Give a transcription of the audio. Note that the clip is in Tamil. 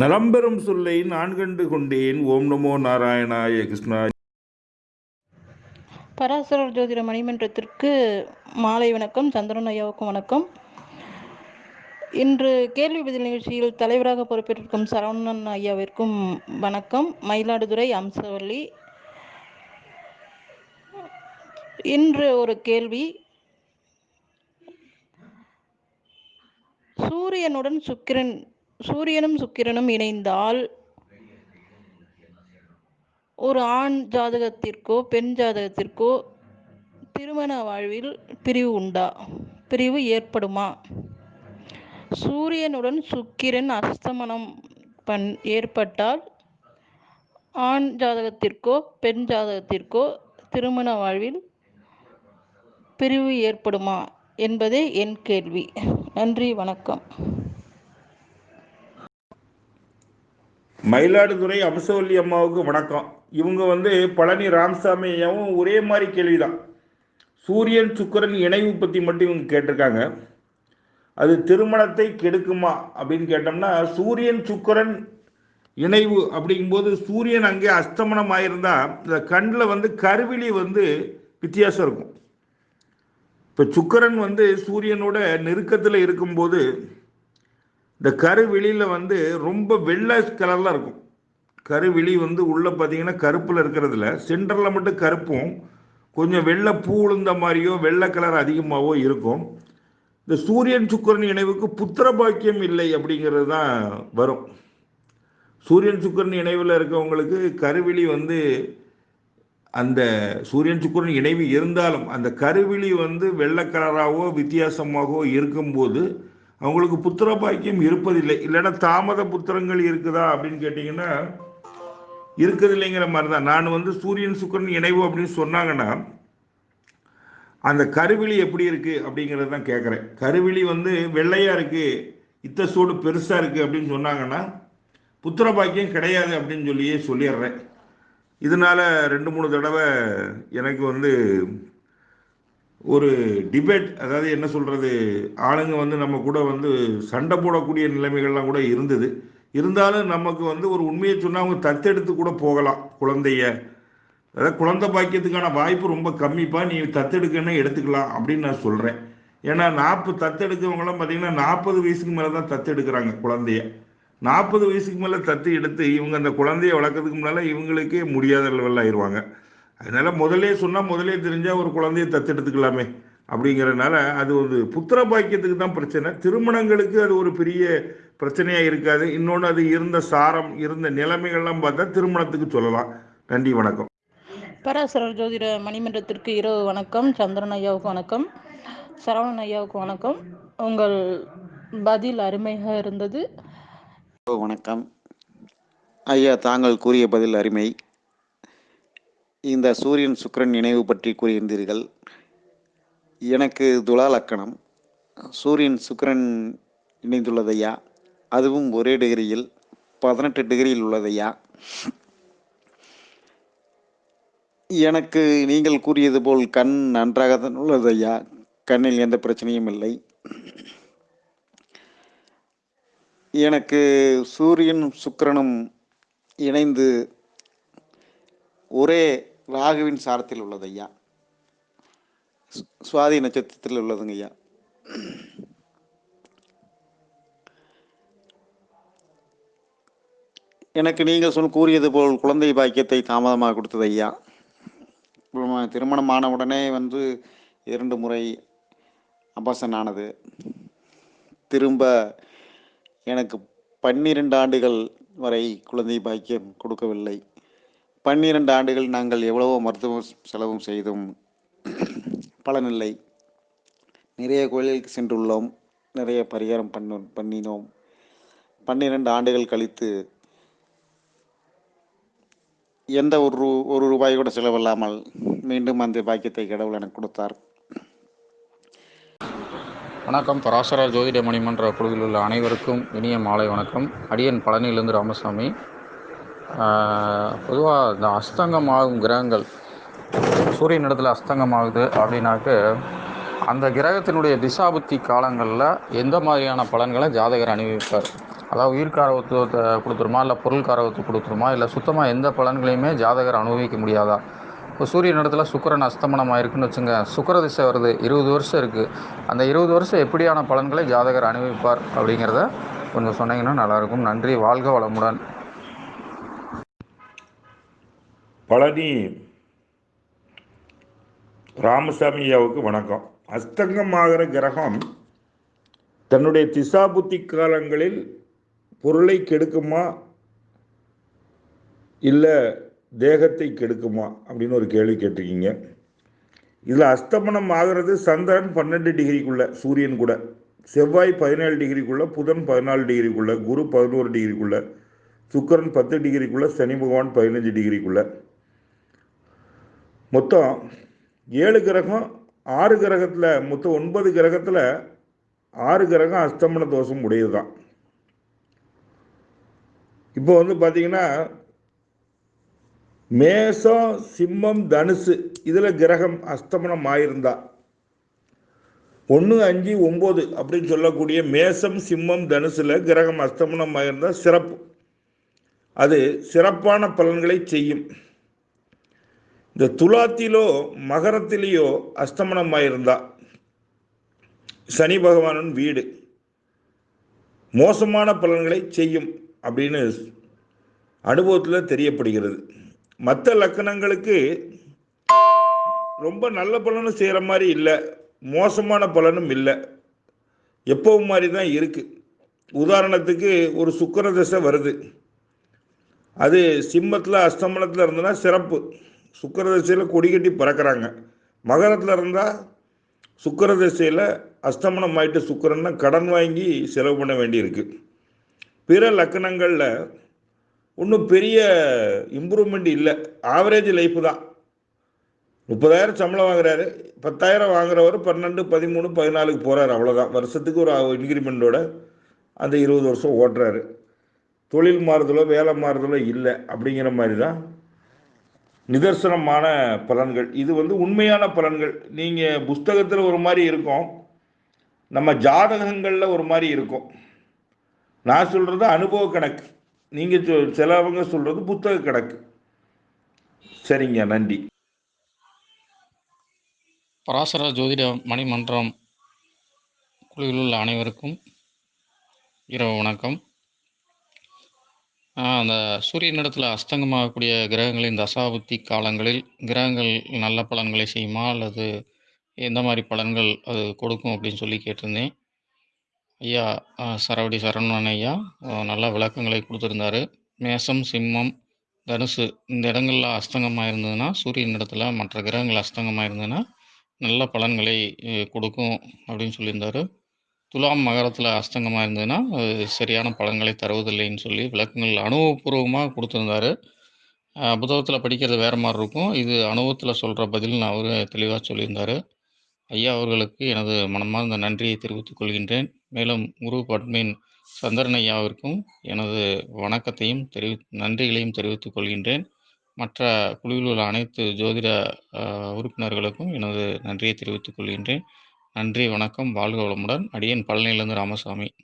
நலம்பெறும் சொல்லை நான் கண்டு கொண்டேன். ஓம் நமோ நாராயணாய கிருஷ்ணா பராசரர் ஜோதிட மணிமன்றத்திற்கு மாலை வணக்கம் சந்திரன் ஐயாவுக்கும் வணக்கம். இன்று கேள்வி பதில் நிகழ்ச்சியில் தலைவராக பொறுப்பேற்றிருக்கும் சரவணன் ஐயாவிற்கும் வணக்கம். மயிலாடுதுறை அம்சவள்ளி. இன்று ஒரு கேள்வி. சூரியனுடன் சுக்கிரன் சூரியனும் சுக்கிரனும் இணைந்தால் ஒரு ஆண் ஜாதகத்திற்கோ பெண் ஜாதகத்திற்கோ திருமண வாழ்வில் பிரிவு உண்டா? பிரிவு ஏற்படுமா? சூரியனுடன் சுக்கிரன் அஸ்தமனம் பண் ஏற்பட்டால் ஆண் ஜாதகத்திற்கோ பெண் ஜாதகத்திற்கோ திருமண வாழ்வில் பிரிவு ஏற்படுமா? என்பதே என் கேள்வி. நன்றி வணக்கம். மயிலாடுதுறை அம்சவல்லி அம்மாவுக்கு வணக்கம். இவங்க வந்து பழனி ராமசாமி ஐயாவும் ஒரே மாதிரி கேள்விதான். சூரியன் சுக்கிரன் இணைவு பற்றி மட்டும் இவங்க கேட்டிருக்காங்க. அது திருமணத்தை கெடுக்குமா அப்படின்னு கேட்டோம்னா சூரியன் சுக்கரன் இணைவு அப்படிங்கும்போது சூரியன் அங்கே அஸ்தமனம் ஆயிருந்தா இந்த கண்ணில் வந்து கருவிழி வந்து வித்தியாசம் இருக்கும். இப்போ சுக்கரன் வந்து சூரியனோட நெருக்கத்தில் இருக்கும்போது இந்த கருவெளியில் வந்து ரொம்ப வெள்ளை கலரில் இருக்கும். கருவெளி வந்து உள்ளே பார்த்தீங்கன்னா கருப்பில் இருக்கிறதுல சென்டரில் மட்டும் கருப்பும் கொஞ்சம் வெள்ளை பூ உளுந்த மாதிரியோ வெள்ளை கலர் அதிகமாகவோ இருக்கும். இந்த சூரியன் சுக்கரன் இணைவுக்கு புத்திர பாக்கியம் இல்லை அப்படிங்கிறது தான் வரும். சூரியன் சுக்கரன் இணைவில் இருக்கவங்களுக்கு கருவிழி வந்து அந்த சூரியன் சுக்கரன் இணைவு இருந்தாலும் அந்த கருவிழி வந்து வெள்ளை கலராகவோ வித்தியாசமாகவோ இருக்கும்போது அவங்களுக்கு புத்திர பாக்கியம் இருப்பதில்லை. இல்லைன்னா தாமத புத்திரங்கள் இருக்குதா அப்படின்னு கேட்டிங்கன்னா இருக்குது இல்லைங்கிற மாதிரி தான் நான் வந்து சூரியன் சுக்கரன் இணைவு அப்படின்னு சொன்னாங்கன்னா அந்த கருவிழி எப்படி இருக்குது அப்படிங்கிறது தான் கேட்குறேன் கருவிழி வந்து வெள்ளையாக இருக்குது இத்த சூடு பெருசாக இருக்குது அப்படின்னு சொன்னாங்கன்னா புத்திர பாக்கியம் கிடையாது அப்படின்னு சொல்லியே சொல்லிடுறேன். இதனால ரெண்டு மூணு தடவை எனக்கு வந்து ஒரு டிபேட் அதாவது என்ன சொல்கிறது ஆளுங்க வந்து நம்ம கூட வந்து சண்டை போடக்கூடிய நிலைமைகள்லாம் கூட இருந்தது. இருந்தாலும் நமக்கு வந்து ஒரு உண்மையை சொன்னால் அவங்க தத்தெடுத்து கூட போகலாம் குழந்தைய. அதாவது குழந்தை பாக்கியத்துக்கான வாய்ப்பு ரொம்ப கம்மிப்பா நீ தத்தெடுக்கன்னு எடுத்துக்கலாம் அப்படின்னு நான் சொல்கிறேன் ஏன்னா நாற்பது தத்தெடுக்கிறவங்களாம் பார்த்தீங்கன்னா நாற்பது வயசுக்கு மேலே தான் தத்தெடுக்கிறாங்க குழந்தைய. நாற்பது வயசுக்கு மேலே தத்து எடுத்து இவங்க அந்த குழந்தைய வளர்க்கறதுக்கு முன்னால் இவங்களுக்கே முடியாத லெவலில் ஆயிடுவாங்க அதனால முதலே சொன்னால் முதலே தெரிஞ்சால் ஒரு குழந்தைய தத்தெடுத்துக்கலாமே அப்படிங்கிறதுனால அது ஒரு புத்திர பாக்கியத்துக்கு தான் பிரச்சனை. திருமணங்களுக்கு அது ஒரு பெரிய பிரச்சனையாக இருக்காது. இன்னொன்று அது இருந்த சாரம் இருந்த நிலைமைகள்லாம் பார்த்தா திருமணத்துக்கு சொல்லலாம். நன்றி வணக்கம். பராசரர் ஜோதிட மணிமன்றத்திற்கு இரவு வணக்கம். சந்திரன் ஐயாவுக்கு வணக்கம். சரவணன் ஐயாவுக்கு வணக்கம். உங்கள் பதில் அருமையாக இருந்தது. வணக்கம். ஐயா தாங்கள் கூறிய பதில் அருமை. இந்த சூரியன் சுக்கிரன் நினைவு பற்றி கூறியிருந்தீர்கள். எனக்கு துலா லக்கணம். சூரியன் சுக்கிரன் இணைந்துள்ளதையா? அதுவும் ஒரே டிகிரியில் பதினெட்டு டிகிரியில் உள்ளதையா? எனக்கு நீங்கள் கூறியது போல் கண் நன்றாக தான் உள்ளதையா? கண்ணில் எந்த பிரச்சனையும் இல்லை. எனக்கு சூரியனும் சுக்கிரனும் இணைந்து ஒரே ராகுவின் சாரத்தில் உள்ளது ஐயா. சு- சுவாதி நட்சத்திரத்தில் உள்ளதுங்க ஐயா. எனக்கு நீங்கள் சொல் கூறியது போல் குழந்தை பாக்கியத்தை தாமதமாக கொடுத்தது ஐயா. திருமணமான உடனே வந்து இரண்டு முறை அபாசன் ஆனது. திரும்ப எனக்கு பன்னிரண்டு ஆண்டுகள் வரை குழந்தை பாக்கியம் கொடுக்கவில்லை. பன்னிரண்டு ஆண்டுகள் நாங்கள் எவ்வளவோ மருத்துவ செலவும் செய்தும் பலனில்லை. நிறைய கோயிலுக்கு சென்றுள்ளோம். நிறைய பரிகாரம் பண்ண பண்ணினோம். பன்னிரண்டு ஆண்டுகள் கழித்து எந்த ஒரு ரூ- ஒரு ரூபாய் கூட செலவில்லாமல் மீண்டும் அந்த பாக்கியத்தை கடவுள் எனக்கு கொடுத்தார். வணக்கம். பராசர ஜோதிட மணிமன்ற குழுவில் உள்ள அனைவருக்கும் இனிய மாலை வணக்கம். அடியன் பழனியிலிருந்து ராமசாமி. பொதுவாக இந்த அஸ்தங்கம் ஆகும் கிரகங்கள் சூரியன் இடத்துல அஸ்தங்கம் ஆகுது அப்படின்னாக்க அந்த கிரகத்தினுடைய திசாபுத்தி காலங்களில் எந்த மாதிரியான பலன்களை ஜாதகர் அனுபவிப்பார் அதாவது உயிர்காரவத்துவத்தை கொடுத்துருமா இல்லை பொருள் கொடுத்துருமா இல்லை சுத்தமாக எந்த பலன்களையுமே ஜாதகர் அனுபவிக்க முடியாதா? இப்போ சூரியன் இடத்துல சுக்கிரன் அஸ்தமனம் ஆயிருக்குன்னு வச்சுங்க சுக்கிர திசை வருது இருபது வருஷம் இருக்குது அந்த இருபது வருஷம் எப்படியான பலன்களை ஜாதகர் அனுபவிப்பார் அப்படிங்கிறத கொஞ்சம் சொன்னீங்கன்னா நல்லாயிருக்கும். நன்றி வாழ்க வளமுடன். பழனி ராமசாமி ஐயாவுக்கு வணக்கம். அஸ்தங்கமாகிற கிரகம் தன்னுடைய திசாபுத்தி காலங்களில் பொருளை கெடுக்குமா? இல்லை தேகத்தை கெடுக்குமா? அப்படின்னு ஒரு கேள்வி கேட்டிருக்கீங்க. இதில் அஸ்தமனம் ஆகிறது சந்திரன் பன்னெண்டு டிகிரிக்குள்ள சூரியன் கூட. செவ்வாய் பதினேழு டிகிரிக்குள்ள புதன் பதினாலு டிகிரிக்குள்ள குரு பதினோரு டிகிரிக்குள்ள சுக்கிரன் பத்து டிகிரிக்குள்ள சனி பகவான் பதினஞ்சு டிகிரிக்குள்ள. மொத்தம் ஏழு கிரகம் ஆறு கிரகத்தில் மொத்தம் ஒன்பது கிரகத்தில் ஆறு கிரகம் அஸ்தமன தோஷம் உடையது தான் இப்போ வந்து பார்த்தீங்கன்னா மேசம் சிம்மம் தனுசு இதில் கிரகம் அஸ்தமனம் ஆயிருந்தா ஒன்று அஞ்சு ஒம்பது அப்படின்னு சொல்லக்கூடிய மேசம் சிம்மம் தனுசில் கிரகம் அஸ்தமனம் ஆயிருந்தால் சிறப்பு. அது சிறப்பான பலன்களை செய்யும். இந்த துலாத்திலோ மகரத்திலேயோ அஸ்தமனம் ஆயிருந்தா சனி பகவானின் வீடு மோசமான பலன்களை செய்யும் அப்படின்னு அனுபவத்தில் தெரியப்படுகிறது. மற்ற லக்கணங்களுக்கு ரொம்ப நல்ல பலனும் செய்கிற மாதிரி இல்லை மோசமான பலனும் இல்லை. எப்பவும் மாதிரி தான் இருக்குது உதாரணத்துக்கு ஒரு சுக்கர தசை வருது. அது சிம்மத்தில் அஸ்தமனத்தில் இருந்ததுன்னா சிறப்பு. சுக்கர தசையில் கொடி கட்டி பறக்கிறாங்க. மகரத்தில் இருந்தால் சுக்கர திசையில் அஸ்தமனம் ஆயிட்டு சுக்கரன்னா கடன் வாங்கி செலவு பண்ண வேண்டியிருக்கு. பிற லக்கணங்களில் ஒன்றும் பெரிய இம்ப்ரூவ்மெண்ட் இல்லை. ஆவரேஜ் லைஃப் தான். முப்பதாயிரம் சம்பளம் வாங்குறாரு. பத்தாயிரம் வாங்குறவர் பன்னெண்டு பதிமூணு பதினாலுக்கு போகிறாரு அவ்வளோதான் வருஷத்துக்கு ஒரு இன்க்ரிமெண்ட்டோட அந்த இருபது வருஷம் ஓட்டுறாரு. தொழில் மாறுதலோ வேலை மாறுதலோ இல்லை. அப்படிங்கிற மாதிரி தான் நிதர்சனமான பலன்கள். இது வந்து உண்மையான பலன்கள். நீங்கள் புஸ்தகத்தில் ஒரு மாதிரி இருக்கும். நம்ம ஜாதகங்களில் ஒரு மாதிரி இருக்கும். நான் சொல்கிறது அனுபவ கணக்கு. நீங்கள் சொ சிலவங்க சொல்கிறது புத்தக கணக்கு. சரிங்க நன்றி. பராசர ஜோதிட மணிமன்றம் குழுவில் உள்ள அனைவருக்கும் இரவு வணக்கம். ஆஹ் அந்த சூரியனிடத்தில் அஸ்தங்கமாகக்கூடிய கிரகங்களின் தசாபுத்தி காலங்களில் கிரகங்கள் நல்ல பலன்களை செய்யுமா? அல்லது எந்த மாதிரி பலன்கள் அது கொடுக்கும் அப்படின்னு சொல்லி கேட்டிருந்தேன். ஐயா சரவடி சரவணன் ஐயா நல்ல விளக்கங்களை கொடுத்துருந்தாரு. மேசம் சிம்மம் தனுசு இந்த இடங்கள்ல அஸ்தங்கமாக இருந்ததுன்னா சூரியன் இடத்துல மற்ற கிரகங்கள் அஸ்தங்கமாக இருந்ததுன்னா நல்ல பலன்களை அஹ், கொடுக்கும் அப்படின்னு சொல்லியிருந்தாரு. துலாம் மகரத்தில் அஸ்தங்கமாக இருந்ததுன்னா அது சரியான பலன்களை தருவதில்லைன்னு சொல்லி விளக்கங்கள் அனுபவபூர்வமாக கொடுத்துருந்தாரு. புத்தகத்தில் படிக்கிறது வேறு மாதிரி இருக்கும். இது அனுபவத்தில் சொல்கிற பதில் அவர் தெளிவாக சொல்லியிருந்தாரு. ஐயா அவர்களுக்கு எனது மனமார்ந்த நன்றியை தெரிவித்துக் கொள்கின்றேன். மேலும் குரு அட்மின் சந்திரன் ஐயாவிற்கும் எனது வணக்கத்தையும் தெரிவி நன்றிகளையும் தெரிவித்துக் கொள்கின்றேன். மற்ற குழுவில் உள்ள அனைத்து ஜோதிட உறுப்பினர்களுக்கும் எனது நன்றியை தெரிவித்துக் கொள்கின்றேன். நன்றி வணக்கம். வாழ்க வளமுடன். அடியேன் பழனியிலிருந்து ராமசாமி.